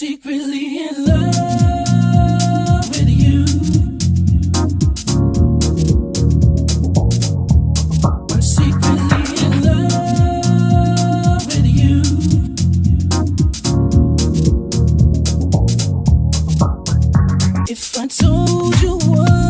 secretly in love with you. Secretly in love with you. If I told you what